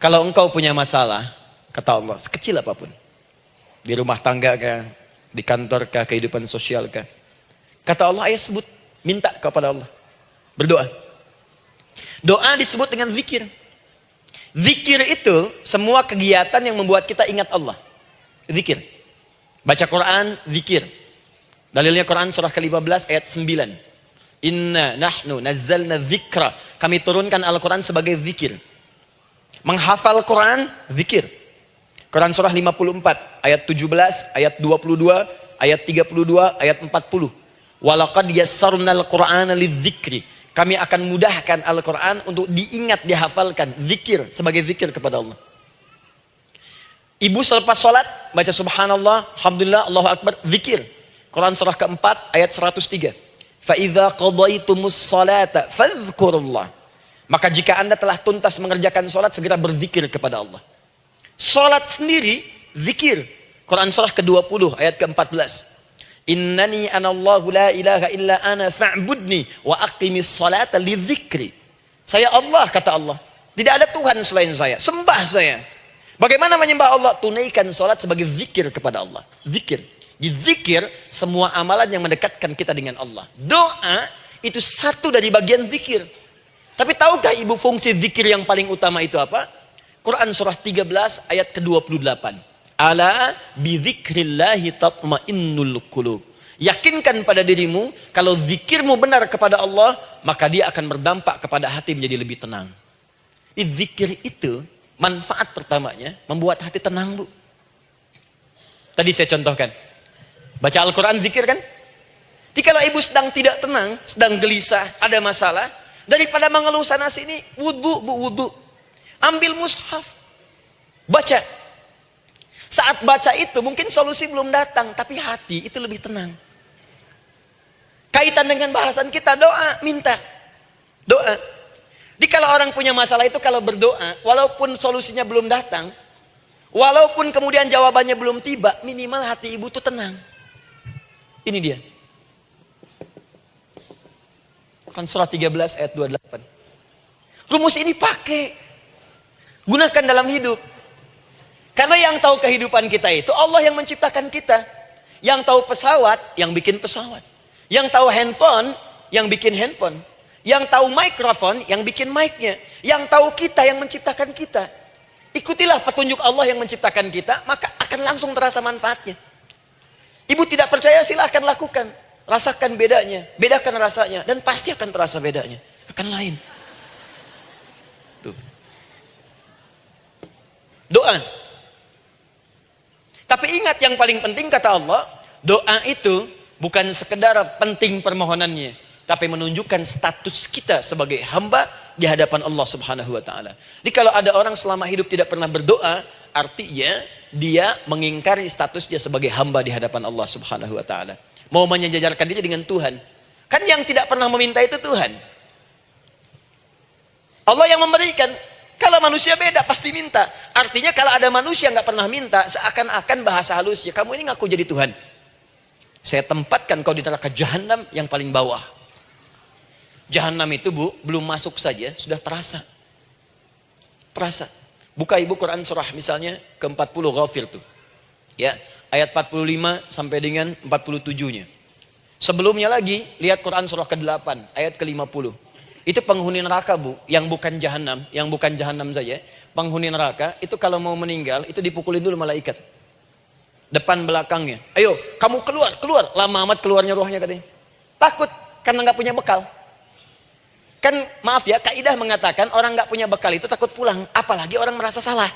Kalau engkau punya masalah, kata Allah, sekecil apa pun. Di rumah tangga kah, di kantor kah, kehidupan sosial kah. Kata Allah, ayah sebut, minta kepada Allah. Berdoa. Doa disebut dengan zikir. Zikir itu semua kegiatan yang membuat kita ingat Allah. Zikir. Baca Quran, zikir. Dalilnya Quran surah ke-15 ayat 9. Inna nahnu nazzalna zikra. Kami turunkan Al-Quran sebagai zikir. Menghafal Quran, zikir. Quran surah 54, ayat 17, ayat 22, ayat 32, ayat 40. Walaqad yassarnal Qur'ana lidzikri. Kami akan mudahkan Al-Quran untuk diingat, dihafalkan. Zikir, sebagai zikir kepada Allah. Ibu selepas sholat, baca subhanallah, alhamdulillah, Allahu Akbar, zikir. Quran surah keempat, ayat 103. فَإِذَا قَضَيْتُمُ الصَّلَاةَ فَذْكُرُ اللَّهِ maka jika anda telah tuntas mengerjakan sholat, segera berzikir kepada Allah. Sholat sendiri, zikir. Quran surah ke-20 ayat ke-14. Innani anallahu la ilaha illa ana fa'budni wa aqimis salata li zikri. Saya Allah, kata Allah. Tidak ada Tuhan selain saya. Sembah saya. Bagaimana menyembah Allah? Tunaikan sholat sebagai zikir kepada Allah. Zikir. Di zikir, semua amalan yang mendekatkan kita dengan Allah. Doa, itu satu dari bagian zikir. Tapi tahukah ibu fungsi zikir yang paling utama itu apa? Quran surah 13 ayat ke-28. Ala bidzikrillahi tatmainnul qulub. Yakinkan pada dirimu kalau zikirmu benar kepada Allah, maka dia akan berdampak kepada hati menjadi lebih tenang. Zikir itu manfaat pertamanya membuat hati tenang, Bu. Tadi saya contohkan. Baca Al-Qur'an zikir kan? Jadi kalau ibu sedang tidak tenang, sedang gelisah, ada masalah, Daripada mengeluh sana sini, wudhu, bu wudhu. Ambil mushaf. Baca. Saat baca itu mungkin solusi belum datang, tapi hati itu lebih tenang. Kaitan dengan bahasan kita doa, minta. Doa. Jadi kalau orang punya masalah itu kalau berdoa, walaupun solusinya belum datang, walaupun kemudian jawabannya belum tiba, minimal hati ibu tuh tenang. Ini dia. Kan surah 13 ayat 28. Rumus ini pakai. Gunakan dalam hidup. Karena yang tahu kehidupan kita itu Allah yang menciptakan kita. Yang tahu pesawat, yang bikin pesawat. Yang tahu handphone, yang bikin handphone. Yang tahu mikrofon, yang bikin mic-nya. Yang tahu kita, yang menciptakan kita. Ikutilah petunjuk Allah yang menciptakan kita, maka akan langsung terasa manfaatnya. Ibu tidak percaya silahkan lakukan. Rasakan bedanya, bedakan rasanya dan pasti akan terasa bedanya. Akan lain. Tuh. Doa. Tapi ingat yang paling penting kata Allah, doa itu bukan sekedar penting permohonannya, tapi menunjukkan status kita sebagai hamba di hadapan Allah Subhanahu wa taala. Jadi kalau ada orang selama hidup tidak pernah berdoa, artinya dia mengingkari status dia sebagai hamba di hadapan Allah Subhanahu wa taala mau menyejajarkan diri dengan Tuhan. Kan yang tidak pernah meminta itu Tuhan. Allah yang memberikan. Kalau manusia beda pasti minta. Artinya kalau ada manusia nggak pernah minta, seakan-akan bahasa halusnya kamu ini ngaku jadi Tuhan. Saya tempatkan kau di neraka jahanam yang paling bawah. Jahanam itu bu, belum masuk saja sudah terasa. Terasa. Buka ibu Quran surah misalnya ke-40 Ghafir tuh. Ya, ayat 45 sampai dengan 47-nya. Sebelumnya lagi, lihat Quran surah ke-8, ayat ke-50. Itu penghuni neraka, Bu, yang bukan jahanam, yang bukan jahanam saja. Penghuni neraka, itu kalau mau meninggal, itu dipukulin dulu malaikat. Depan belakangnya. Ayo, kamu keluar, keluar. Lama amat keluarnya rohnya katanya. Takut, karena nggak punya bekal. Kan maaf ya, kaidah mengatakan orang nggak punya bekal itu takut pulang. Apalagi orang merasa salah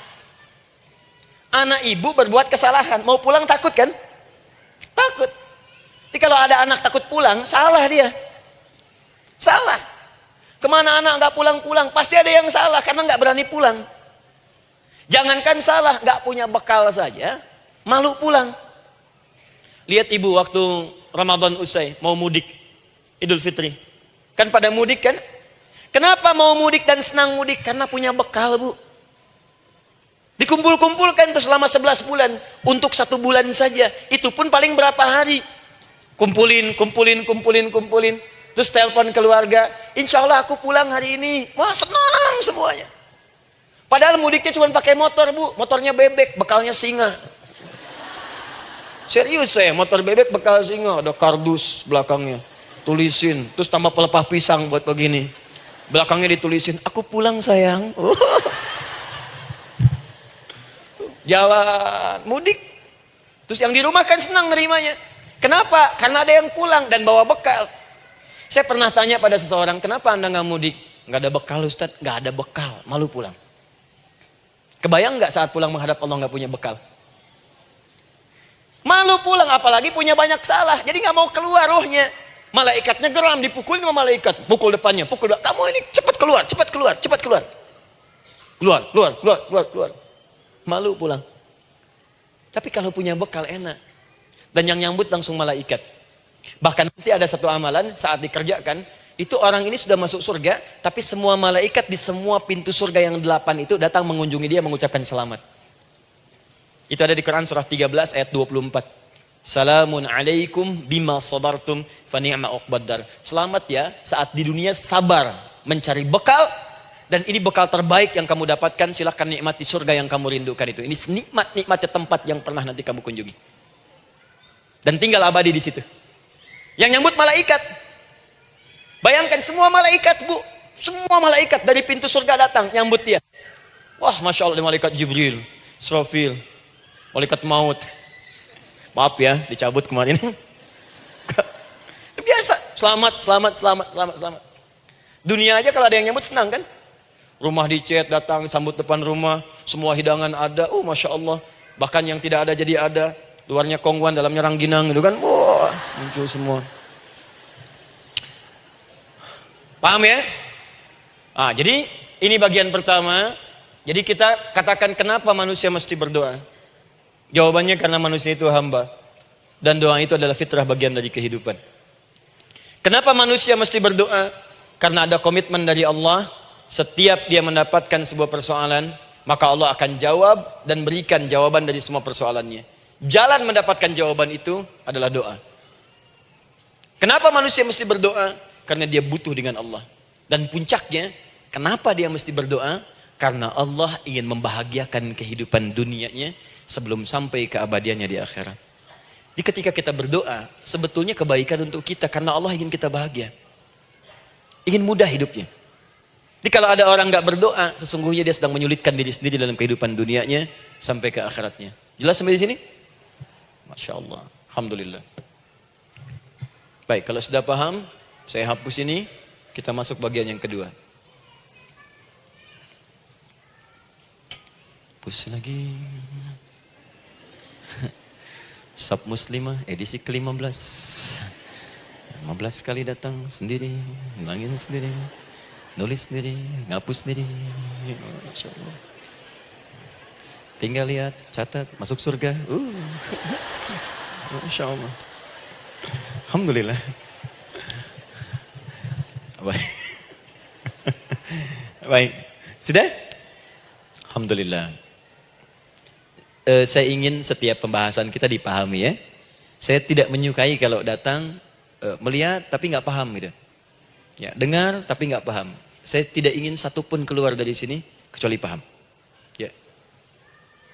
anak ibu berbuat kesalahan, mau pulang takut kan? Takut. Jadi kalau ada anak takut pulang, salah dia. Salah. Ke mana anak nggak pulang-pulang? Pasti ada yang salah karena nggak berani pulang. Jangankan salah, nggak punya bekal saja, malu pulang. Lihat ibu waktu Ramadan usai, mau mudik, Idul Fitri. Kan pada mudik kan? Kenapa mau mudik dan senang mudik? Karena punya bekal bu. Dikumpul-kumpulkan itu selama 11 bulan. Untuk satu bulan saja. Itu pun paling berapa hari. Kumpulin, kumpulin, kumpulin, kumpulin. Terus telepon keluarga. Insya Allah aku pulang hari ini. Wah senang semuanya. Padahal mudiknya cuma pakai motor, Bu. Motornya bebek, bekalnya singa. Serius saya, motor bebek bekal singa, ada kardus belakangnya. Tulisin, terus tambah pelepah pisang buat begini. Belakangnya ditulisin, aku pulang sayang. Jalan, mudik. Terus yang di rumah kan senang nerimanya. Kenapa? Karena ada yang pulang dan bawa bekal. Saya pernah tanya pada seseorang, kenapa anda nggak mudik? Nggak ada bekal Ustaz, nggak ada bekal, malu pulang. Kebayang nggak saat pulang menghadap Allah nggak punya bekal? Malu pulang, apalagi punya banyak salah. Jadi nggak mau keluar rohnya. Malaikatnya geram, dipukul sama malaikat. Pukul depannya, pukul depan. Kamu ini cepat keluar, cepat keluar, cepat keluar. Keluar, keluar, keluar, keluar, keluar. Malu pulang. Tapi kalau punya bekal enak. Dan yang nyambut langsung malaikat. Bahkan nanti ada satu amalan saat dikerjakan, itu orang ini sudah masuk surga, tapi semua malaikat di semua pintu surga yang delapan itu datang mengunjungi dia mengucapkan selamat. Itu ada di Quran surah 13 ayat 24. Salamun alaikum bima sabartum fani'ma uqbaddar. Selamat ya saat di dunia sabar mencari bekal dan ini bekal terbaik yang kamu dapatkan silahkan nikmati surga yang kamu rindukan itu. Ini nikmat-nikmatnya tempat yang pernah nanti kamu kunjungi. Dan tinggal abadi di situ. Yang nyambut malaikat. Bayangkan semua malaikat bu. Semua malaikat dari pintu surga datang nyambut dia. Wah Masya Allah malaikat Jibril. Srofil malaikat maut. Maaf ya, dicabut kemarin. Biasa, selamat, selamat, selamat, selamat, selamat. Dunia aja kalau ada yang nyambut senang kan? Rumah dicet, datang, sambut depan rumah, semua hidangan ada, oh Masya Allah. Bahkan yang tidak ada jadi ada. Luarnya kongguan, dalamnya rangginang gitu kan. Wah, muncul semua. Paham ya? Ah, jadi ini bagian pertama. Jadi kita katakan kenapa manusia mesti berdoa. Jawabannya karena manusia itu hamba. Dan doa itu adalah fitrah bagian dari kehidupan. Kenapa manusia mesti berdoa? Karena ada komitmen dari Allah. Setiap dia mendapatkan sebuah persoalan, maka Allah akan jawab dan berikan jawaban dari semua persoalannya. Jalan mendapatkan jawaban itu adalah doa. Kenapa manusia mesti berdoa? Karena dia butuh dengan Allah. Dan puncaknya, kenapa dia mesti berdoa? Karena Allah ingin membahagiakan kehidupan dunianya sebelum sampai ke abadiannya di akhirat. Jadi ketika kita berdoa, sebetulnya kebaikan untuk kita karena Allah ingin kita bahagia. Ingin mudah hidupnya. Jadi kalau ada orang nggak berdoa, sesungguhnya dia sedang menyulitkan diri sendiri dalam kehidupan dunianya sampai ke akhiratnya. Jelas sampai di sini? Masya Allah. Alhamdulillah. Baik, kalau sudah paham, saya hapus ini, kita masuk bagian yang kedua. Hapus lagi. Sub Muslimah edisi ke-15 15 kali datang sendiri Ngilangin sendiri Nulis sendiri Ngapus sendiri Masya Allah Tinggal lihat, catat, masuk surga uh. Masya Allah Alhamdulillah Baik Baik Sudah? Alhamdulillah uh, saya ingin setiap pembahasan kita dipahami ya. Saya tidak menyukai kalau datang uh, melihat tapi nggak paham gitu. Ya, dengar tapi nggak paham. Saya tidak ingin satupun keluar dari sini kecuali paham. Ya.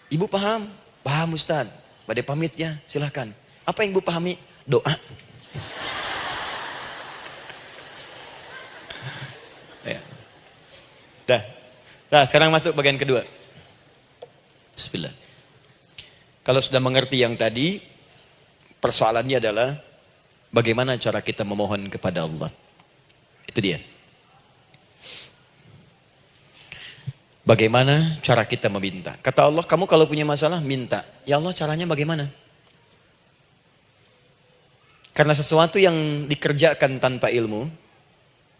Ibu paham? Paham Ustaz. Pada pamitnya silahkan. Apa yang ibu pahami? Doa. ya. Dah. Nah, sekarang masuk bagian kedua. Bismillah. Kalau sudah mengerti yang tadi, persoalannya adalah bagaimana cara kita memohon kepada Allah. Itu dia. Bagaimana cara kita meminta? Kata Allah, kamu kalau punya masalah, minta. Ya Allah, caranya bagaimana? Karena sesuatu yang dikerjakan tanpa ilmu,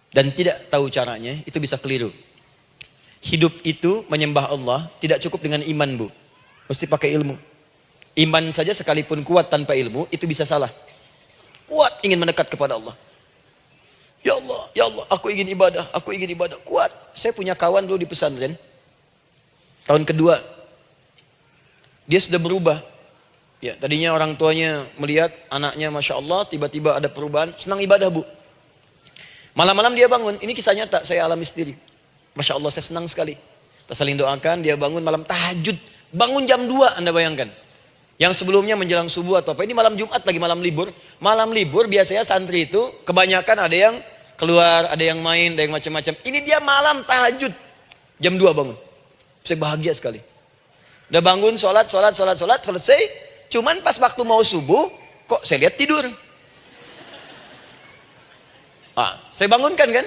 dan tidak tahu caranya, itu bisa keliru. Hidup itu menyembah Allah, tidak cukup dengan iman bu. Mesti pakai ilmu. Iman saja sekalipun kuat tanpa ilmu, itu bisa salah. Kuat ingin mendekat kepada Allah. Ya Allah, ya Allah, aku ingin ibadah, aku ingin ibadah. Kuat. Saya punya kawan dulu di pesantren. Tahun kedua. Dia sudah berubah. Ya, tadinya orang tuanya melihat anaknya Masya Allah, tiba-tiba ada perubahan. Senang ibadah bu. Malam-malam dia bangun. Ini kisah nyata, saya alami sendiri. Masya Allah, saya senang sekali. Kita saling doakan, dia bangun malam tahajud. Bangun jam 2, Anda bayangkan. Yang sebelumnya menjelang subuh atau apa. Ini malam Jumat lagi malam libur. Malam libur biasanya santri itu kebanyakan ada yang keluar, ada yang main, ada yang macam-macam. Ini dia malam tahajud. Jam 2 bangun. Saya bahagia sekali. Udah bangun, sholat, sholat, sholat, sholat, selesai. Cuman pas waktu mau subuh, kok saya lihat tidur. Ah, saya bangunkan kan?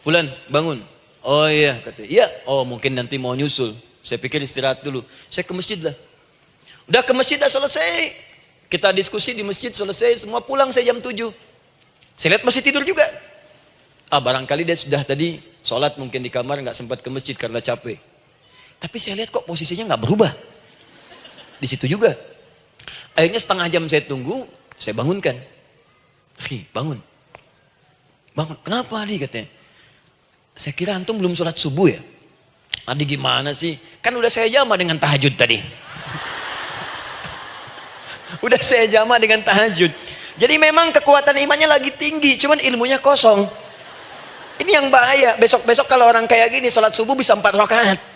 Fulan, bangun. Oh iya, kata. Iya, oh mungkin nanti mau nyusul. Saya pikir istirahat dulu. Saya ke masjid lah. Udah ke masjid dah selesai. Kita diskusi di masjid selesai, semua pulang saya jam 7. Saya lihat masih tidur juga. Ah barangkali dia sudah tadi sholat mungkin di kamar nggak sempat ke masjid karena capek. Tapi saya lihat kok posisinya nggak berubah. Di situ juga. Akhirnya setengah jam saya tunggu, saya bangunkan. Hi, bangun. Bangun. Kenapa Adi katanya? Saya kira antum belum sholat subuh ya. Adi gimana sih? Kan udah saya jama dengan tahajud tadi. Udah saya jama dengan tahajud. Jadi memang kekuatan imannya lagi tinggi, cuman ilmunya kosong. Ini yang bahaya. Besok-besok kalau orang kayak gini sholat subuh bisa empat rakaat.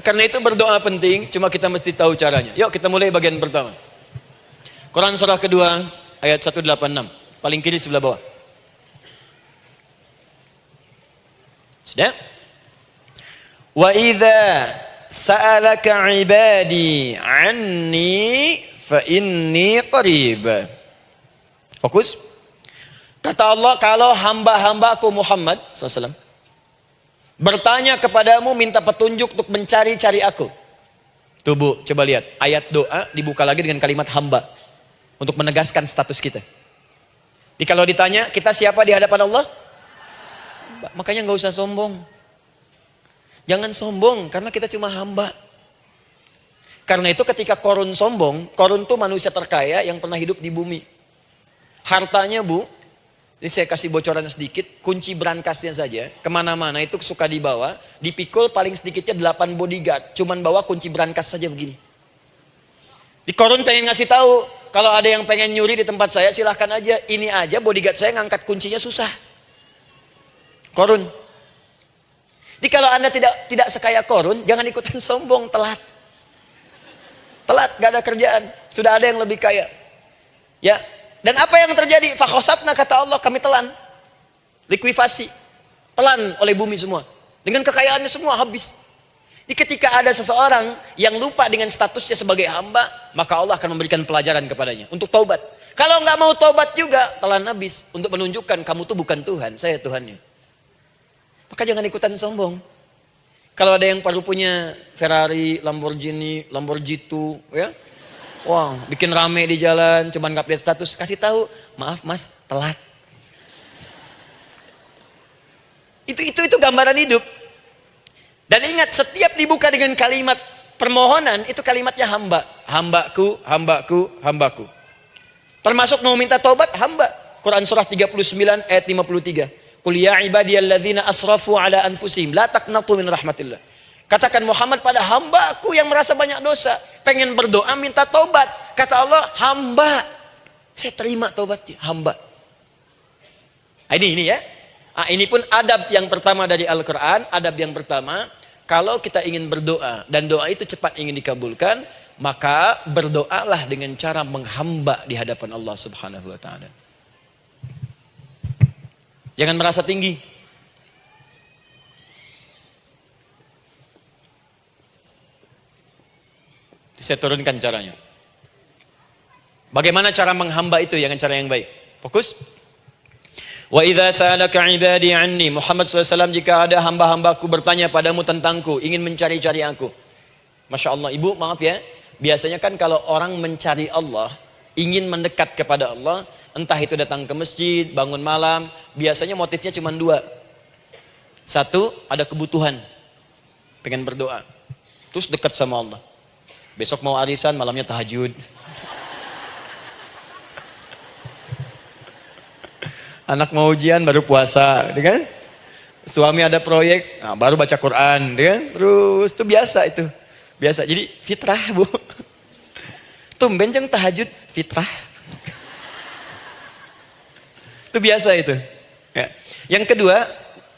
Karena itu berdoa penting, cuma kita mesti tahu caranya. Yuk kita mulai bagian pertama. Quran surah kedua ayat 186, paling kiri sebelah bawah. Sudah? Wa idza sa'alaka ibadi anni fa inni qarib. Fokus. Kata Allah, kalau hamba-hambaku Muhammad SAW bertanya kepadamu minta petunjuk untuk mencari-cari aku. Tuh bu, coba lihat. Ayat doa dibuka lagi dengan kalimat hamba. Untuk menegaskan status kita. Jadi kalau ditanya, kita siapa di hadapan Allah? Makanya nggak usah sombong. Jangan sombong karena kita cuma hamba. Karena itu ketika korun sombong, korun itu manusia terkaya yang pernah hidup di bumi. Hartanya bu, ini saya kasih bocoran sedikit, kunci berangkasnya saja, ke mana-mana itu suka dibawa, dipikul paling sedikitnya 8 bodyguard, cuman bawa kunci berangkas saja begini. Di korun pengen ngasih tahu, kalau ada yang pengen nyuri di tempat saya silahkan aja, ini aja bodyguard saya ngangkat kuncinya susah. Korun, jadi kalau anda tidak tidak sekaya korun, jangan ikutan sombong, telat. Telat, gak ada kerjaan. Sudah ada yang lebih kaya. Ya, dan apa yang terjadi? Fakhosabna kata Allah, kami telan. Likuifasi. Telan oleh bumi semua. Dengan kekayaannya semua habis. Jadi ketika ada seseorang yang lupa dengan statusnya sebagai hamba, maka Allah akan memberikan pelajaran kepadanya untuk taubat. Kalau nggak mau taubat juga, telan habis untuk menunjukkan kamu tuh bukan Tuhan, saya Tuhannya. Maka jangan ikutan sombong. Kalau ada yang perlu punya Ferrari, Lamborghini, Lamborghini, ya, wow, bikin rame di jalan, cuman nggak lihat status, kasih tahu, maaf mas, telat. Itu itu itu gambaran hidup. Dan ingat, setiap dibuka dengan kalimat permohonan, itu kalimatnya hamba. Hambaku, hambaku, hambaku. Termasuk mau minta tobat, hamba. Quran surah 39 ayat 53. Qul ya ibadiyalladzina asrafu ala anfusihim la taqnatu min rahmatillah. Katakan Muhammad pada hambaku yang merasa banyak dosa, pengen berdoa minta tobat. Kata Allah, hamba. Saya terima tobatnya, hamba. Nah, ini ini ya. Nah, ini pun adab yang pertama dari Al-Qur'an, adab yang pertama, kalau kita ingin berdoa dan doa itu cepat ingin dikabulkan, maka berdoalah dengan cara menghamba di hadapan Allah Subhanahu wa taala. Jangan merasa tinggi. Saya turunkan caranya. Bagaimana cara menghamba itu dengan cara yang baik? Fokus. Wa idza sa'alaka ibadi anni Muhammad SAW jika ada hamba-hambaku bertanya padamu tentangku, ingin mencari-cari aku. Masya Allah, ibu maaf ya. Biasanya kan kalau orang mencari Allah, ingin mendekat kepada Allah, Entah itu datang ke masjid, bangun malam, biasanya motifnya cuma dua. Satu, ada kebutuhan. Pengen berdoa. Terus dekat sama Allah. Besok mau arisan, malamnya tahajud. Anak mau ujian, baru puasa. Gitu kan? Suami ada proyek, nah, baru baca Quran. Gitu kan? Terus, itu biasa itu. Biasa, jadi fitrah bu. Tumben jeng tahajud, fitrah. Itu biasa itu. Ya. Yang kedua,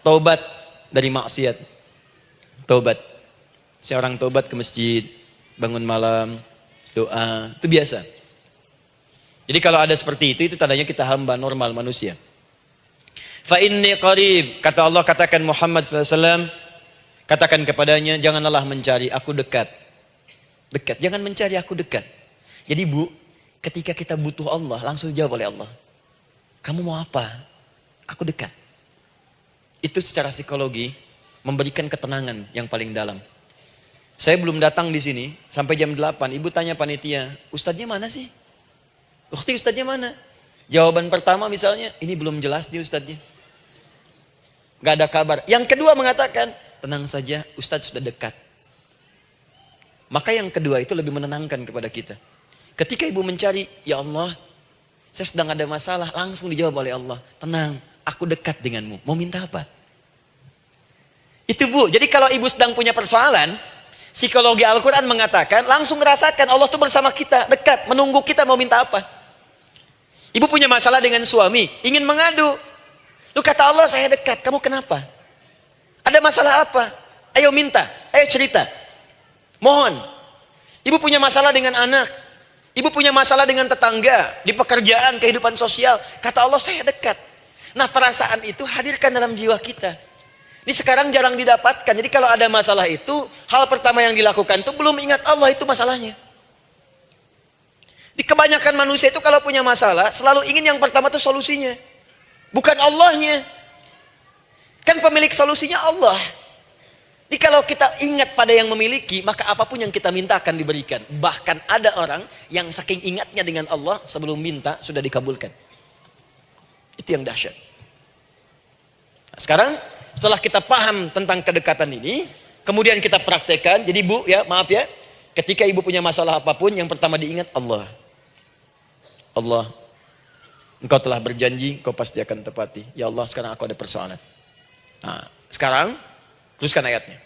taubat dari maksiat. Tobat. Seorang tobat ke masjid, bangun malam, doa, itu biasa. Jadi kalau ada seperti itu, itu tandanya kita hamba normal manusia. Fa inni qarib, kata Allah katakan Muhammad SAW, katakan kepadanya, janganlah mencari aku dekat. Dekat, jangan mencari aku dekat. Jadi bu, ketika kita butuh Allah, langsung jawab oleh Allah. Kamu mau apa? Aku dekat. Itu secara psikologi memberikan ketenangan yang paling dalam. Saya belum datang di sini sampai jam 8. Ibu tanya panitia, ustadznya mana sih? Ukti ustadznya mana? Jawaban pertama misalnya, ini belum jelas nih ustadznya. Gak ada kabar. Yang kedua mengatakan, tenang saja ustadz sudah dekat. Maka yang kedua itu lebih menenangkan kepada kita. Ketika ibu mencari, ya Allah, saya sedang ada masalah, langsung dijawab oleh Allah. Tenang, aku dekat denganmu. Mau minta apa? Itu bu, jadi kalau ibu sedang punya persoalan, psikologi Al-Quran mengatakan, langsung merasakan Allah itu bersama kita, dekat, menunggu kita mau minta apa. Ibu punya masalah dengan suami, ingin mengadu. Lu kata Allah, saya dekat, kamu kenapa? Ada masalah apa? Ayo minta, ayo cerita. Mohon. Ibu punya masalah dengan anak, Ibu punya masalah dengan tetangga, di pekerjaan, kehidupan sosial. Kata Allah, saya dekat. Nah perasaan itu hadirkan dalam jiwa kita. Ini sekarang jarang didapatkan. Jadi kalau ada masalah itu, hal pertama yang dilakukan itu belum ingat Allah itu masalahnya. Di kebanyakan manusia itu kalau punya masalah, selalu ingin yang pertama itu solusinya. Bukan Allahnya. Kan pemilik solusinya Allah. Jadi kalau kita ingat pada yang memiliki, maka apa pun yang kita minta akan diberikan. Bahkan ada orang yang saking ingatnya dengan Allah, sebelum minta sudah dikabulkan. Itu yang dahsyat. Nah, sekarang setelah kita paham tentang kedekatan ini, kemudian kita praktekkan. Jadi bu ya, maaf ya, ketika ibu punya masalah apa pun, yang pertama diingat Allah. Allah, engkau telah berjanji, engkau pasti akan tepati. Ya Allah, sekarang aku ada persoalan. Nah, sekarang Teruskan ayatnya.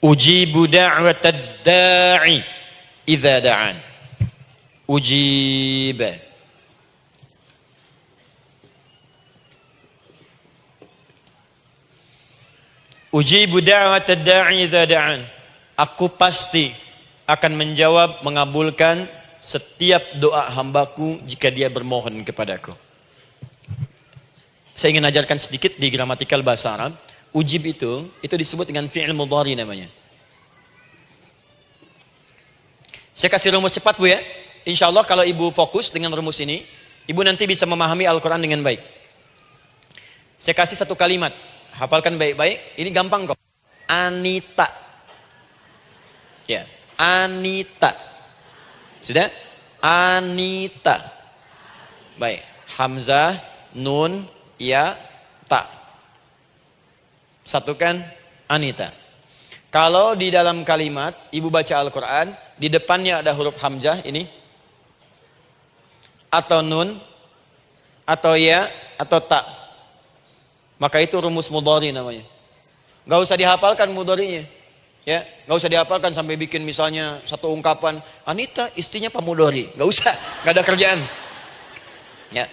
Ujibu da'watad da'i idza da'an. Ujib. Ujibu da'watad da'i da'an. Aku pasti akan menjawab mengabulkan setiap doa hambaku jika dia bermohon kepadaku. Saya ingin ajarkan sedikit di gramatikal bahasa Arab. Ujib itu, itu disebut dengan fi'il mudhari namanya. Saya kasih rumus cepat Bu ya. Insya Allah kalau Ibu fokus dengan rumus ini, Ibu nanti bisa memahami Al-Quran dengan baik. Saya kasih satu kalimat. Hafalkan baik-baik. Ini gampang kok. Anita. Ya, Anita. Sudah? Anita. Baik. Hamzah, Nun, Ya, Tak. Satukan Anita. Kalau di dalam kalimat ibu baca Al-Quran, di depannya ada huruf Hamzah ini, atau Nun, atau Ya, atau Tak. Maka itu rumus mudhari namanya. Gak usah dihafalkan mudharinya. Ya, gak usah dihafalkan sampai bikin misalnya satu ungkapan Anita istrinya pamudori, gak usah, gak ada kerjaan. Ya,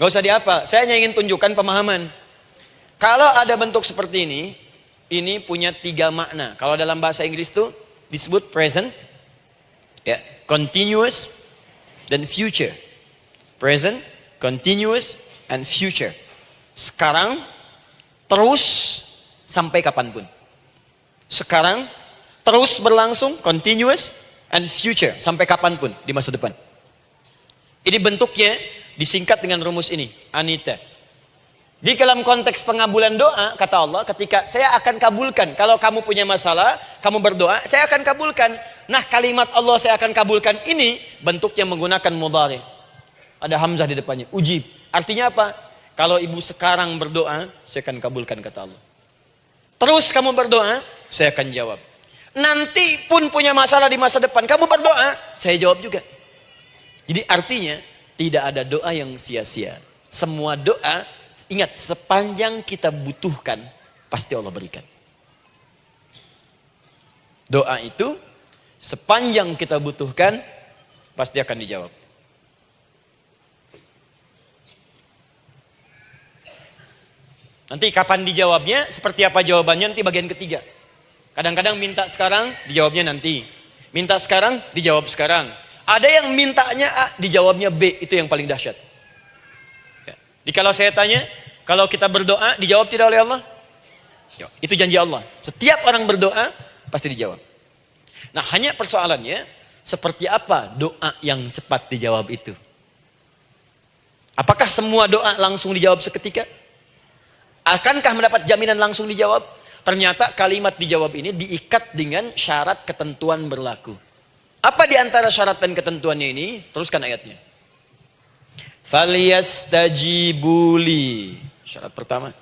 gak usah dihafal. Saya hanya ingin tunjukkan pemahaman. Kalau ada bentuk seperti ini, ini punya tiga makna. Kalau dalam bahasa Inggris itu disebut present, ya, continuous, dan future. Present, continuous, and future. Sekarang, terus, sampai kapan pun. Sekarang, terus berlangsung, continuous, and future. Sampai kapan pun di masa depan. Ini bentuknya disingkat dengan rumus ini, Anita. Di dalam konteks pengabulan doa, kata Allah, ketika saya akan kabulkan. Kalau kamu punya masalah, kamu berdoa, saya akan kabulkan. Nah kalimat Allah saya akan kabulkan ini, bentuknya menggunakan mudari. Ada Hamzah di depannya, ujib. Artinya apa? Kalau ibu sekarang berdoa, saya akan kabulkan kata Allah. Terus kamu berdoa, saya akan jawab. Nanti pun punya masalah di masa depan, kamu berdoa, saya jawab juga. Jadi artinya, tidak ada doa yang sia-sia. Semua doa Ingat, sepanjang kita butuhkan, pasti Allah berikan. Doa itu, sepanjang kita butuhkan, pasti akan dijawab. Nanti kapan dijawabnya, seperti apa jawabannya nanti bagian ketiga. Kadang-kadang minta sekarang, dijawabnya nanti. Minta sekarang, dijawab sekarang. Ada yang mintanya A, dijawabnya B, itu yang paling dahsyat. Ya. Jadi kalau saya tanya, kalau kita berdoa, dijawab tidak oleh Allah? Ya, itu janji Allah. Setiap orang berdoa, pasti dijawab. Nah hanya persoalannya, seperti apa doa yang cepat dijawab itu? Apakah semua doa langsung dijawab seketika? Akankah mendapat jaminan langsung dijawab? Ternyata kalimat dijawab ini diikat dengan syarat ketentuan berlaku. Apa di antara syarat dan ketentuannya ini? Teruskan ayatnya. Faliyastajibuli. Syarat pertama.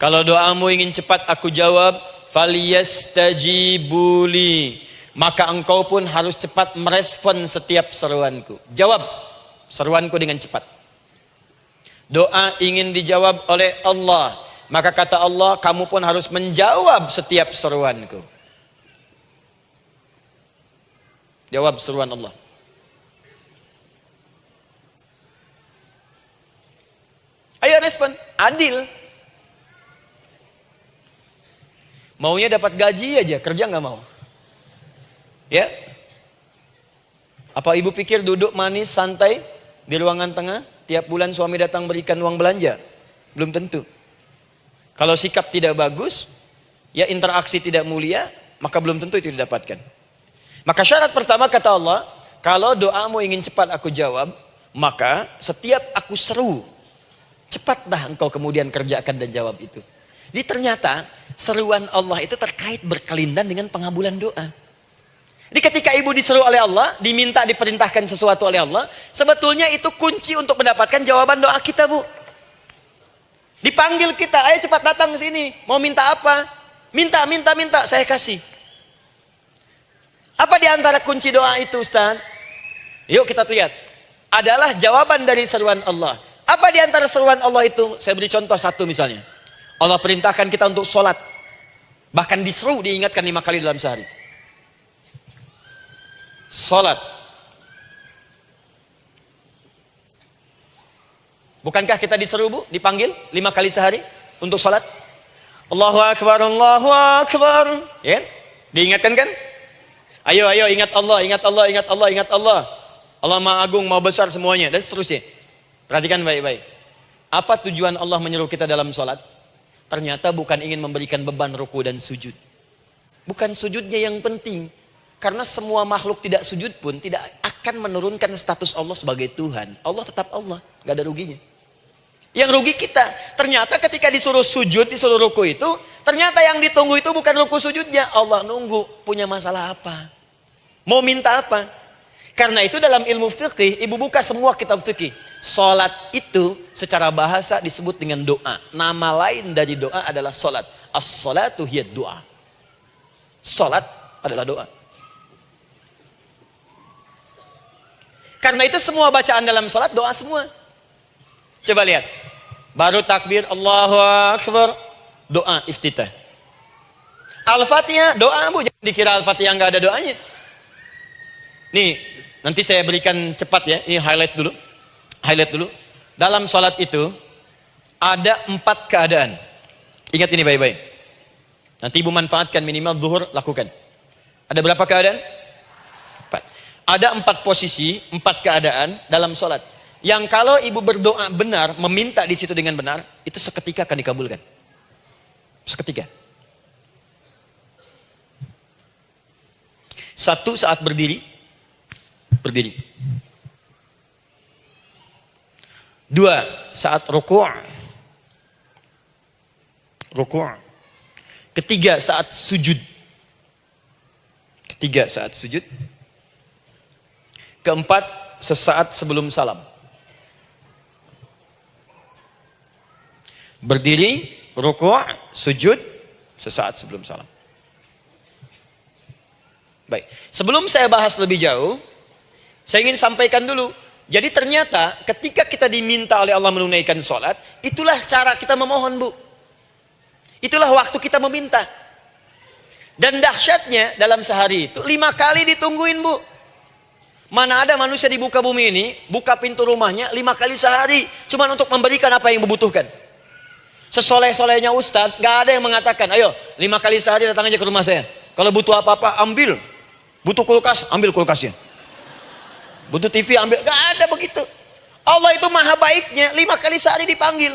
Kalau doamu ingin cepat aku jawab, faliyastajibuli. Maka engkau pun harus cepat merespon setiap seruanku. Jawab seruanku dengan cepat. Doa ingin dijawab oleh Allah. Maka kata Allah, kamu pun harus menjawab setiap seruanku. Jawab seruan Allah. Ayo respon, adil. Maunya dapat gaji aja, kerja nggak mau. Ya? Apa ibu pikir duduk manis, santai di ruangan tengah? Tiap bulan suami datang berikan uang belanja. Belum tentu. Kalau sikap tidak bagus, ya interaksi tidak mulia, maka belum tentu itu didapatkan. Maka syarat pertama kata Allah, kalau doamu ingin cepat aku jawab, maka setiap aku seru, cepatlah engkau kemudian kerjakan dan jawab itu. Jadi ternyata seruan Allah itu terkait berkelindan dengan pengabulan doa. Jadi ketika ibu diseru oleh Allah, diminta diperintahkan sesuatu oleh Allah, sebetulnya itu kunci untuk mendapatkan jawaban doa kita, Bu. Dipanggil kita, ayo cepat datang ke sini. Mau minta apa? Minta, minta, minta, saya kasih. Apa di antara kunci doa itu, Ustaz? Yuk kita lihat. Adalah jawaban dari seruan Allah. Apa di antara seruan Allah itu? Saya beri contoh satu misalnya. Allah perintahkan kita untuk sholat. Bahkan diseru, diingatkan lima kali dalam sehari. Salat. Bukankah kita diseru bu, dipanggil lima kali sehari untuk salat? Allahu Akbar, Allahu Akbar. Ya, diingatkan kan? Ayo, ayo, ingat Allah, ingat Allah, ingat Allah, ingat Allah. Allah Maha Agung, Maha Besar semuanya, dan seterusnya. Perhatikan baik-baik. Apa tujuan Allah menyuruh kita dalam salat? Ternyata bukan ingin memberikan beban ruku dan sujud. Bukan sujudnya yang penting, karena semua makhluk tidak sujud pun tidak akan menurunkan status Allah sebagai Tuhan. Allah tetap Allah, nggak ada ruginya. Yang rugi kita, ternyata ketika disuruh sujud, disuruh ruku itu, ternyata yang ditunggu itu bukan ruku sujudnya. Allah nunggu, punya masalah apa? Mau minta apa? Karena itu dalam ilmu fikih, ibu buka semua kitab fikih. Salat itu secara bahasa disebut dengan doa. Nama lain dari doa adalah salat. As-salatu hiya doa. Salat adalah doa. Karena itu semua bacaan dalam sholat doa semua. Coba lihat. Baru takbir Allahu Akbar. Doa iftitah. Al-Fatihah doa bu. Jangan dikira Al-Fatihah nggak ada doanya. Nih nanti saya berikan cepat ya. Ini highlight dulu. Highlight dulu. Dalam sholat itu ada empat keadaan. Ingat ini baik-baik. Nanti ibu manfaatkan minimal zuhur lakukan. Ada berapa keadaan? Ada empat posisi, empat keadaan dalam sholat. Yang kalau ibu berdoa benar, meminta di situ dengan benar, itu seketika akan dikabulkan. Seketika. Satu saat berdiri, berdiri. Dua, saat ruku' ruku' Ketiga, saat sujud. Ketiga, saat sujud. Keempat, sesaat sebelum salam. Berdiri, rukuk, sujud, sesaat sebelum salam. Baik, sebelum saya bahas lebih jauh, saya ingin sampaikan dulu. Jadi ternyata ketika kita diminta oleh Allah menunaikan sholat, itulah cara kita memohon bu. Itulah waktu kita meminta. Dan dahsyatnya dalam sehari itu lima kali ditungguin bu. Mana ada manusia di buka bumi ini buka pintu rumahnya lima kali sehari cuma untuk memberikan apa yang membutuhkan. Sesoleh-solehnya Ustadz, gak ada yang mengatakan, ayo lima kali sehari datang aja ke rumah saya. Kalau butuh apa-apa, ambil. Butuh kulkas, ambil kulkasnya. Butuh TV, ambil. Gak ada begitu. Allah itu maha baiknya, lima kali sehari dipanggil.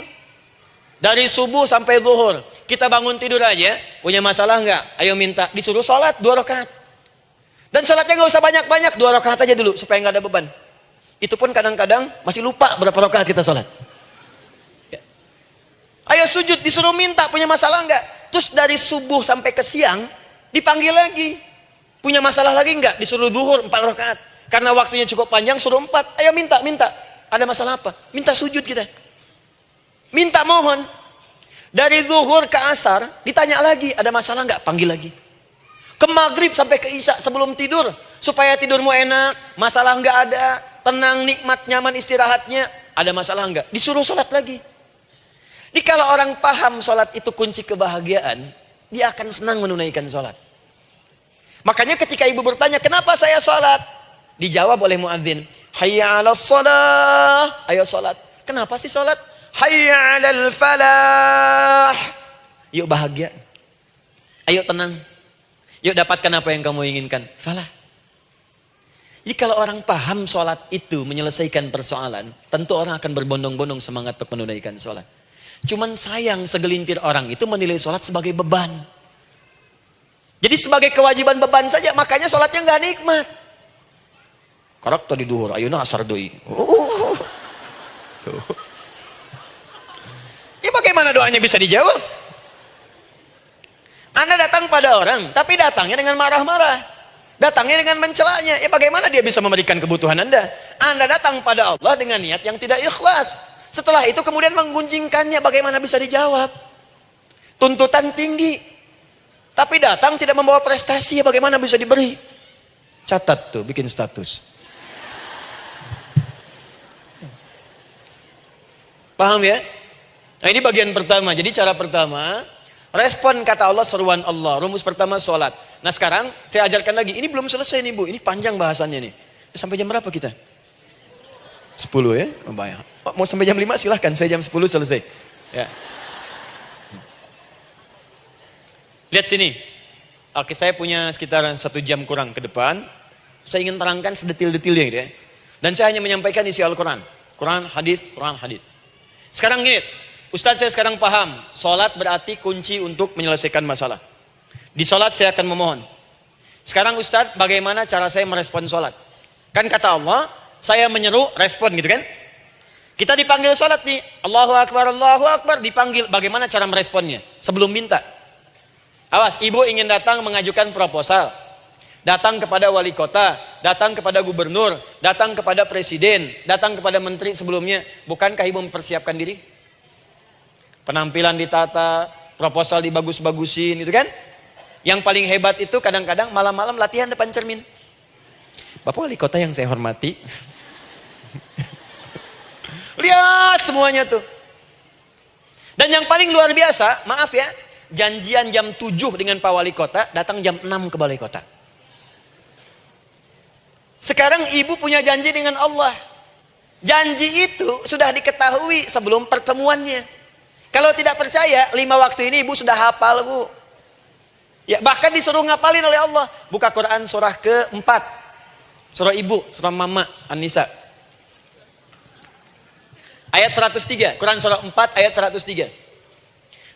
Dari subuh sampai zuhur. Kita bangun tidur aja, punya masalah nggak? Ayo minta, disuruh sholat dua rakaat. Dan sholatnya nggak usah banyak-banyak, dua rakaat aja dulu supaya nggak ada beban. Itu pun kadang-kadang masih lupa berapa rakaat kita sholat. Ya. Ayo sujud, disuruh minta, punya masalah nggak? Terus dari subuh sampai ke siang, dipanggil lagi. Punya masalah lagi nggak? Disuruh zuhur empat rakaat. Karena waktunya cukup panjang, suruh empat. Ayo minta, minta. Ada masalah apa? Minta sujud kita. Minta mohon. Dari zuhur ke asar, ditanya lagi, ada masalah nggak? Panggil lagi. Ke maghrib sampai ke isya sebelum tidur. Supaya tidurmu enak, masalah nggak ada, tenang, nikmat, nyaman istirahatnya. Ada masalah nggak? Disuruh sholat lagi. Jadi kalau orang paham sholat itu kunci kebahagiaan, dia akan senang menunaikan sholat. Makanya ketika ibu bertanya, kenapa saya sholat? Dijawab oleh muadzin, Hayya ala salah. Ayo sholat. Kenapa sih sholat? Hayya ala falah. Yuk bahagia. Ayo tenang. Yuk dapatkan apa yang kamu inginkan. Falah. Jadi kalau orang paham sholat itu menyelesaikan persoalan, tentu orang akan berbondong-bondong semangat untuk menunaikan sholat. Cuman sayang segelintir orang itu menilai sholat sebagai beban. Jadi sebagai kewajiban beban saja, makanya sholatnya nggak nikmat. Karak tadi duhur, ayo asar doi. Oh. Tuh. Ya bagaimana doanya bisa dijawab? Anda datang pada orang, tapi datangnya dengan marah-marah. Datangnya dengan mencelanya. Ya bagaimana dia bisa memberikan kebutuhan Anda? Anda datang pada Allah dengan niat yang tidak ikhlas. Setelah itu kemudian menggunjingkannya, bagaimana bisa dijawab? Tuntutan tinggi. Tapi datang tidak membawa prestasi, ya bagaimana bisa diberi? Catat tuh, bikin status. Paham ya? Nah ini bagian pertama. Jadi cara pertama, respon kata Allah seruan Allah. Rumus pertama sholat. Nah sekarang saya ajarkan lagi. Ini belum selesai nih bu. Ini panjang bahasannya nih. Sampai jam berapa kita? 10 ya? Oh, banyak. Oh, mau sampai jam 5 silahkan. Saya jam 10 selesai. Ya. Lihat sini. Oke, saya punya sekitar satu jam kurang ke depan. Saya ingin terangkan sedetil-detilnya gitu ya. Dan saya hanya menyampaikan isi Al-Quran. Quran, hadis, Quran, hadis. Sekarang gini, Ustadz saya sekarang paham, sholat berarti kunci untuk menyelesaikan masalah. Di sholat saya akan memohon. Sekarang Ustadz, bagaimana cara saya merespon sholat? Kan kata Allah, saya menyeru, respon gitu kan? Kita dipanggil sholat nih, Allahu Akbar, Allahu Akbar, dipanggil. Bagaimana cara meresponnya? Sebelum minta. Awas, ibu ingin datang mengajukan proposal. Datang kepada wali kota, datang kepada gubernur, datang kepada presiden, datang kepada menteri sebelumnya. Bukankah ibu mempersiapkan diri? Penampilan ditata, proposal dibagus-bagusin, itu kan? Yang paling hebat itu kadang-kadang malam-malam latihan depan cermin. Bapak wali kota yang saya hormati. Lihat semuanya tuh. Dan yang paling luar biasa, maaf ya, janjian jam 7 dengan Pak Wali Kota, datang jam 6 ke Balai Kota. Sekarang ibu punya janji dengan Allah. Janji itu sudah diketahui sebelum pertemuannya. Kalau tidak percaya, lima waktu ini ibu sudah hafal bu. Ya, bahkan disuruh ngapalin oleh Allah. Buka Quran surah keempat. Surah ibu, surah mama, An-Nisa. Ayat 103, Quran surah 4 ayat 103.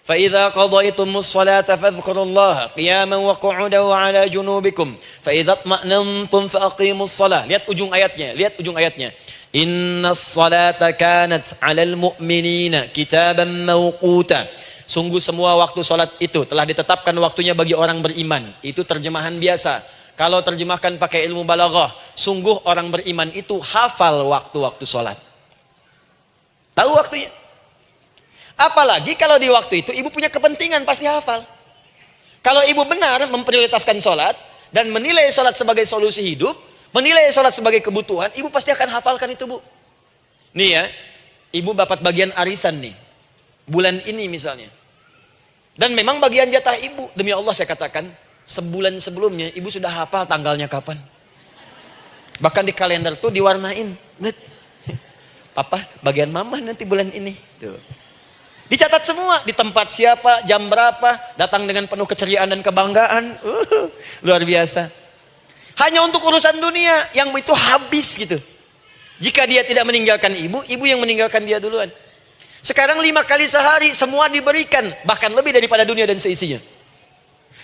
فإذا قضيتم الصلاة فاذكروا الله قياما وقعودا وعلى جنوبكم فإذا اطمأننتم فأقيموا الصلاة lihat ujung ayatnya lihat ujung ayatnya Inna salata kanat alal mu'minina kitaban mawquta Sungguh semua waktu salat itu telah ditetapkan waktunya bagi orang beriman. Itu terjemahan biasa. Kalau terjemahkan pakai ilmu balaghah, sungguh orang beriman itu hafal waktu-waktu salat. Tahu waktunya? Apalagi kalau di waktu itu ibu punya kepentingan pasti hafal. Kalau ibu benar memprioritaskan sholat dan menilai sholat sebagai solusi hidup, menilai sholat sebagai kebutuhan, ibu pasti akan hafalkan itu bu. Nih ya, ibu dapat bagian arisan nih, bulan ini misalnya. Dan memang bagian jatah ibu, demi Allah saya katakan, sebulan sebelumnya ibu sudah hafal tanggalnya kapan. Bahkan di kalender tuh diwarnain. Papa, bagian mama nanti bulan ini. Tuh. Dicatat semua, di tempat siapa, jam berapa, datang dengan penuh keceriaan dan kebanggaan. Uh, luar biasa. Hanya untuk urusan dunia yang itu habis gitu. Jika dia tidak meninggalkan ibu, ibu yang meninggalkan dia duluan. Sekarang lima kali sehari semua diberikan, bahkan lebih daripada dunia dan seisinya.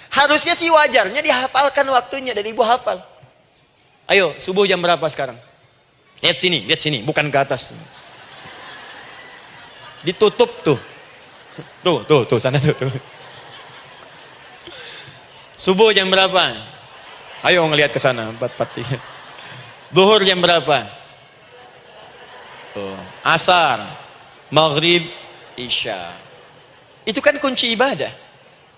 Harusnya sih wajarnya dihafalkan waktunya dan ibu hafal. Ayo, subuh jam berapa sekarang? Lihat sini, lihat sini, bukan ke atas. Ditutup tuh. Tuh, tuh, tuh, sana tuh, tuh. Subuh jam berapa? Ayo ngelihat ke sana, empat empat tiga. Duhur jam berapa? Tuh. Asar, maghrib, isya. Itu kan kunci ibadah.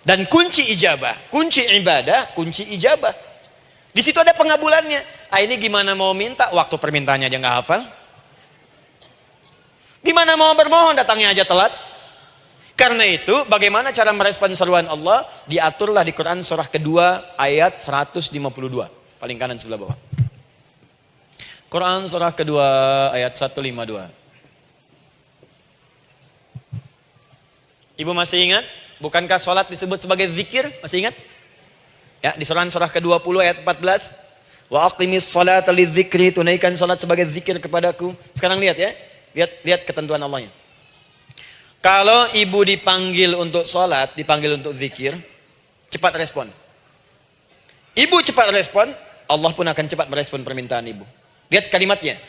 Dan kunci ijabah, kunci ibadah, kunci ijabah. Di situ ada pengabulannya. Ah ini gimana mau minta? Waktu permintaannya aja nggak hafal. Gimana mau bermohon datangnya aja telat? Karena itu, bagaimana cara merespon seruan Allah? Diaturlah di Quran surah kedua ayat 152. Paling kanan sebelah bawah. Quran surah kedua ayat 152. Ibu masih ingat? Bukankah sholat disebut sebagai zikir? Masih ingat? Ya, di surah surah ke-20 ayat 14. Wa aqimis salata lidzikri, tunaikan sholat sebagai zikir kepadaku. Sekarang lihat ya. Lihat lihat ketentuan Allahnya. Kalau ibu dipanggil untuk sholat, dipanggil untuk zikir, cepat respon. Ibu cepat respon, Allah pun akan cepat merespon permintaan ibu. Lihat kalimatnya.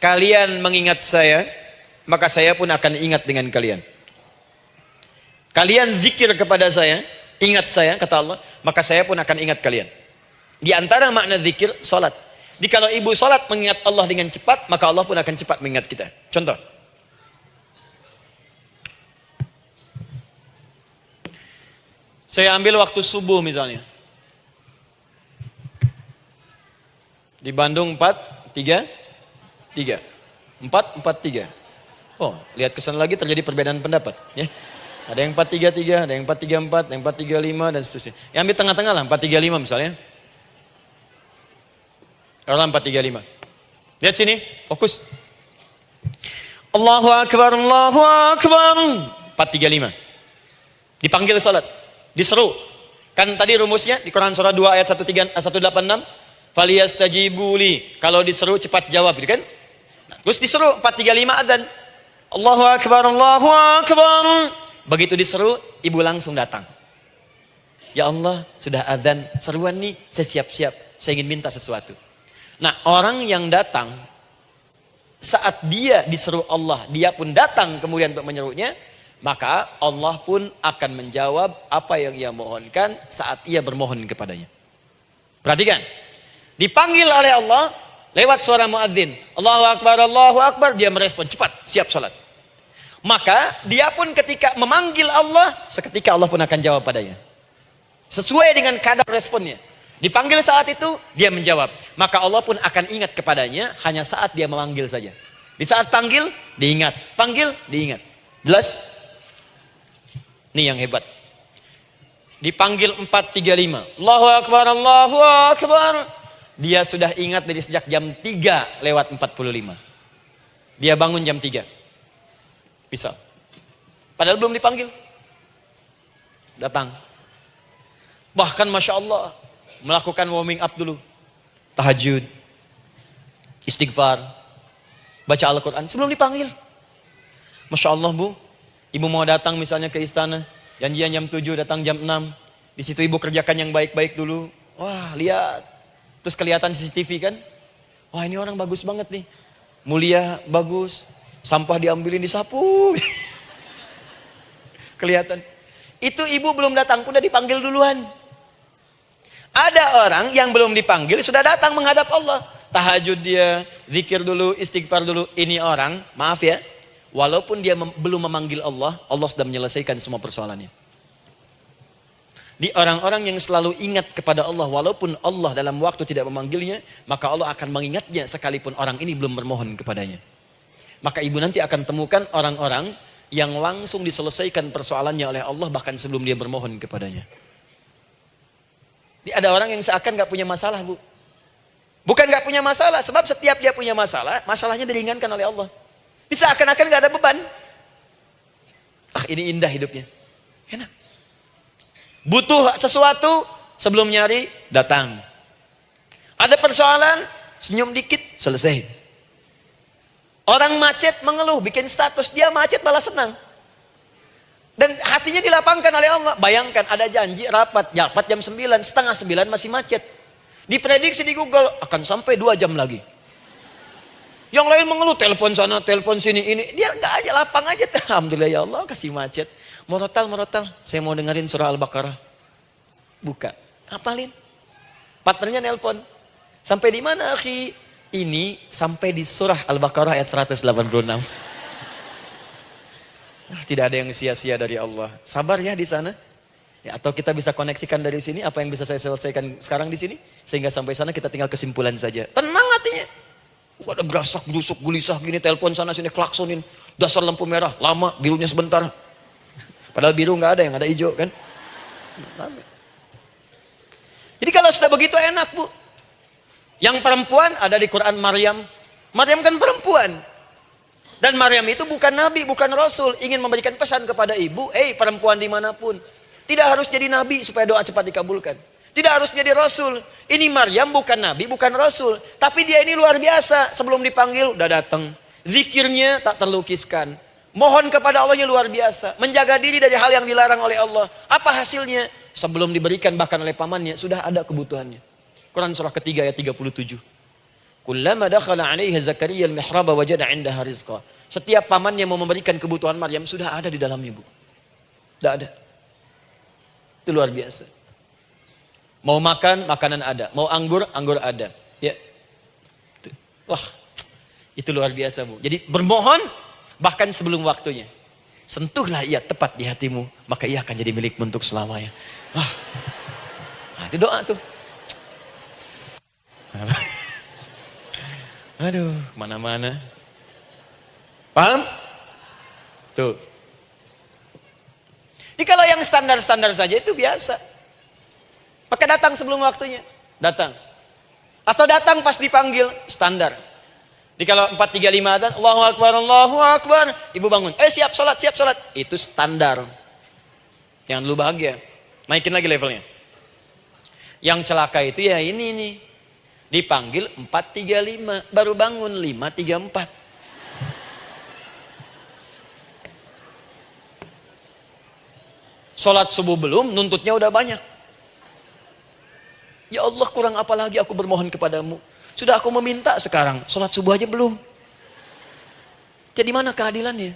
Kalian mengingat saya, maka saya pun akan ingat dengan kalian. Kalian zikir kepada saya, ingat saya, kata Allah, maka saya pun akan ingat kalian. Di antara makna zikir, salat. Jadi kalau ibu salat mengingat Allah dengan cepat, maka Allah pun akan cepat mengingat kita. Contoh. Saya ambil waktu subuh misalnya. Di Bandung 4, 3, 3. 4, 4, 3. Oh, lihat kesan lagi terjadi perbedaan pendapat. Ya. Ada yang 4, 3, 3, ada yang 4, 3, 4, yang 4, 3, 5, dan seterusnya. Yang ambil tengah-tengah lah, 4, 3, 5 misalnya. Dalam 435. Lihat sini, fokus. Allahu Akbar, Allahu Akbar. 435. Dipanggil salat, diseru. Kan tadi rumusnya di Quran surah 2 ayat 13 186, faliyastajibuli. Kalau diseru cepat jawab, gitu kan? Nah, terus diseru 435 adzan. Allahu Akbar, Allahu Akbar. Begitu diseru, ibu langsung datang. Ya Allah, sudah adzan, seruan nih, saya siap-siap, saya ingin minta sesuatu. Nah orang yang datang saat dia diseru Allah, dia pun datang kemudian untuk menyerunya, maka Allah pun akan menjawab apa yang ia mohonkan saat ia bermohon kepadanya. Perhatikan, dipanggil oleh Allah lewat suara muadzin, Allahu Akbar, Allahu Akbar, dia merespon cepat, siap sholat. Maka dia pun ketika memanggil Allah, seketika Allah pun akan jawab padanya. Sesuai dengan kadar responnya. Dipanggil saat itu, dia menjawab. Maka Allah pun akan ingat kepadanya hanya saat dia memanggil saja. Di saat panggil, diingat. Panggil, diingat. Jelas? Ini yang hebat. Dipanggil 435. Allahu Akbar, Allahu Akbar. Dia sudah ingat dari sejak jam 3 lewat 45. Dia bangun jam 3. Bisa. Padahal belum dipanggil. Datang. Bahkan Masya Allah, melakukan warming up dulu. Tahajud, istighfar, baca Al-Quran sebelum dipanggil. Masya Allah bu, ibu mau datang misalnya ke istana, janjian jam 7, datang jam 6. Di situ ibu kerjakan yang baik-baik dulu. Wah lihat, terus kelihatan CCTV kan. Wah ini orang bagus banget nih. Mulia, bagus. Sampah diambilin, disapu. kelihatan. Itu ibu belum datang pun udah dipanggil duluan. Ada orang yang belum dipanggil sudah datang menghadap Allah. Tahajud dia, zikir dulu, istighfar dulu. Ini orang, maaf ya, walaupun dia mem belum memanggil Allah, Allah sudah menyelesaikan semua persoalannya. Di orang-orang yang selalu ingat kepada Allah, walaupun Allah dalam waktu tidak memanggilnya, maka Allah akan mengingatnya sekalipun orang ini belum bermohon kepadanya. Maka ibu nanti akan temukan orang-orang yang langsung diselesaikan persoalannya oleh Allah bahkan sebelum dia bermohon kepadanya. Ada orang yang seakan gak punya masalah bu. Bukan nggak punya masalah, sebab setiap dia punya masalah, masalahnya diringankan oleh Allah. Bisa akan-akan nggak ada beban. Ah, ini indah hidupnya. Enak. Butuh sesuatu, sebelum nyari, datang. Ada persoalan, senyum dikit, selesai. Orang macet mengeluh, bikin status, dia macet malah senang. Dan hatinya dilapangkan oleh Allah. Bayangkan ada janji rapat, rapat jam 9, setengah 9 masih macet. Diprediksi di Google akan sampai dua jam lagi. Yang lain mengeluh telepon sana, telepon sini, ini. Dia nggak aja lapang aja. Alhamdulillah ya Allah kasih macet. Morotal, morotal. Saya mau dengerin surah Al-Baqarah. Buka. Apalin. Partnernya nelpon. Sampai di mana, akhi? Ini sampai di surah Al-Baqarah ayat 186. Tidak ada yang sia-sia dari Allah. Sabar ya di sana. Ya, atau kita bisa koneksikan dari sini apa yang bisa saya selesaikan sekarang di sini sehingga sampai sana kita tinggal kesimpulan saja. Tenang hatinya. Gak ada gerasak, gerusuk, gelisah gini, telepon sana sini klaksonin, dasar lampu merah, lama, birunya sebentar. Padahal biru nggak ada, yang ada hijau kan. Jadi kalau sudah begitu enak bu. Yang perempuan ada di Quran Maryam. Maryam kan perempuan. Dan Maryam itu bukan nabi, bukan rasul. Ingin memberikan pesan kepada ibu, eh perempuan di mana pun. Tidak harus jadi nabi supaya doa cepat dikabulkan. Tidak harus jadi rasul. Ini Maryam bukan nabi, bukan rasul. Tapi dia ini luar biasa. Sebelum dipanggil, udah datang. Zikirnya tak terlukiskan. Mohon kepada Allahnya luar biasa. Menjaga diri dari hal yang dilarang oleh Allah. Apa hasilnya? Sebelum diberikan bahkan oleh pamannya, sudah ada kebutuhannya. Quran surah ketiga ayat 37. Kullama dakhala alaihi Zakaria al-mihraba wajada indaha rizqa. Setiap pamannya mau memberikan kebutuhan Maryam sudah ada di dalamnya, Bu. Tidak ada. Itu luar biasa. Mau makan, makanan ada. Mau anggur, anggur ada. Ya. Wah, itu luar biasa bu. Jadi bermohon bahkan sebelum waktunya. Sentuhlah ia tepat di hatimu, maka ia akan jadi milikmu untuk selamanya. Wah, nah, itu doa tuh. Aduh, mana-mana. Paham? Tuh. Jadi kalau yang standar-standar saja itu biasa. Maka datang sebelum waktunya. Datang. Atau datang pas dipanggil. Standar. Di kalau 435 adzan, Allahu Akbar, Allahu Akbar. Ibu bangun. Eh siap sholat, siap sholat. Itu standar. Yang dulu bahagia. Naikin lagi levelnya. Yang celaka itu ya ini nih. Dipanggil 435. Baru bangun 534. Sholat subuh belum, nuntutnya udah banyak. Ya Allah kurang apa lagi aku bermohon kepadamu. Sudah aku meminta sekarang, sholat subuh aja belum. Jadi mana keadilannya?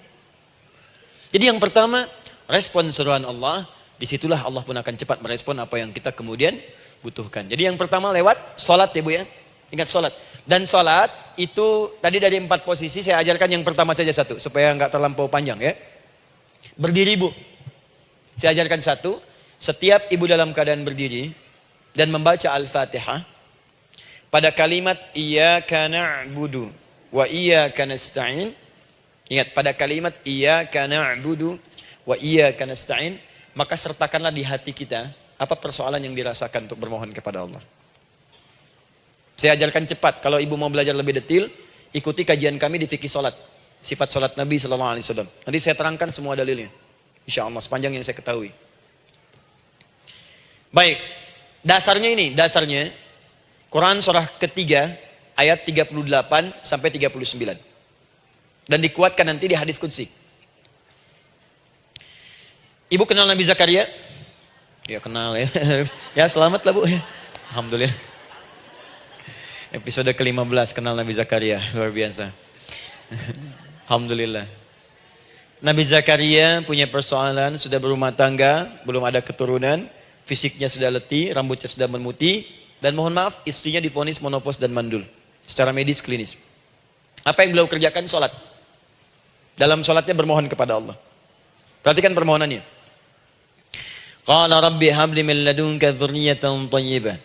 Jadi yang pertama, respon seruan Allah, di situlah Allah pun akan cepat merespon apa yang kita kemudian butuhkan. Jadi yang pertama lewat sholat ya Bu ya. Ingat sholat. Dan sholat itu tadi dari empat posisi saya ajarkan yang pertama saja satu. Supaya nggak terlampau panjang ya. Berdiri Bu. Saya ajarkan satu, setiap ibu dalam keadaan berdiri dan membaca Al-Fatihah pada kalimat iyyaka na'budu wa iyyaka nasta'in ingat pada kalimat iyyaka na'budu wa iyyaka nasta'in maka sertakanlah di hati kita apa persoalan yang dirasakan untuk bermohon kepada Allah. Saya ajarkan cepat kalau ibu mau belajar lebih detail ikuti kajian kami di fikih salat sifat salat Nabi sallallahu alaihi wasallam. Nanti saya terangkan semua dalilnya. Insya Allah sepanjang yang saya ketahui. Baik, dasarnya ini, dasarnya Quran surah ketiga ayat 38 sampai 39. Dan dikuatkan nanti di hadis kudsi. Ibu kenal Nabi Zakaria? Ya kenal ya. ya selamat lah bu. Alhamdulillah. Episode ke-15 kenal Nabi Zakaria. Luar biasa. Alhamdulillah. Nabi Zakaria punya persoalan, sudah berumah tangga, belum ada keturunan, fisiknya sudah letih, rambutnya sudah memutih, dan mohon maaf istrinya difonis monopos dan mandul. Secara medis klinis. Apa yang beliau kerjakan? Sholat. Dalam sholatnya bermohon kepada Allah. Perhatikan permohonannya. Qala rabbi habli min ladunka dhurriyatan tayyibah.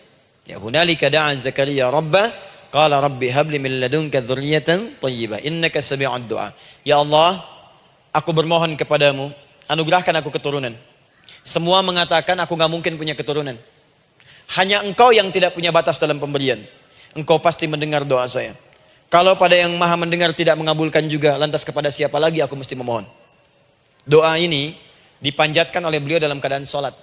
Ya hunalika da'a Zakaria rabbah. Qala rabbi habli min ladunka dhurriyatan tayyibah. Innaka sami'ud du'a. Ya Allah, aku bermohon kepadamu, anugerahkan aku keturunan. Semua mengatakan aku nggak mungkin punya keturunan. Hanya engkau yang tidak punya batas dalam pemberian. engkau pasti mendengar doa saya. Kalau pada yang maha mendengar tidak mengabulkan juga, lantas kepada siapa lagi aku mesti memohon? Doa ini dipanjatkan oleh beliau dalam keadaan sholat.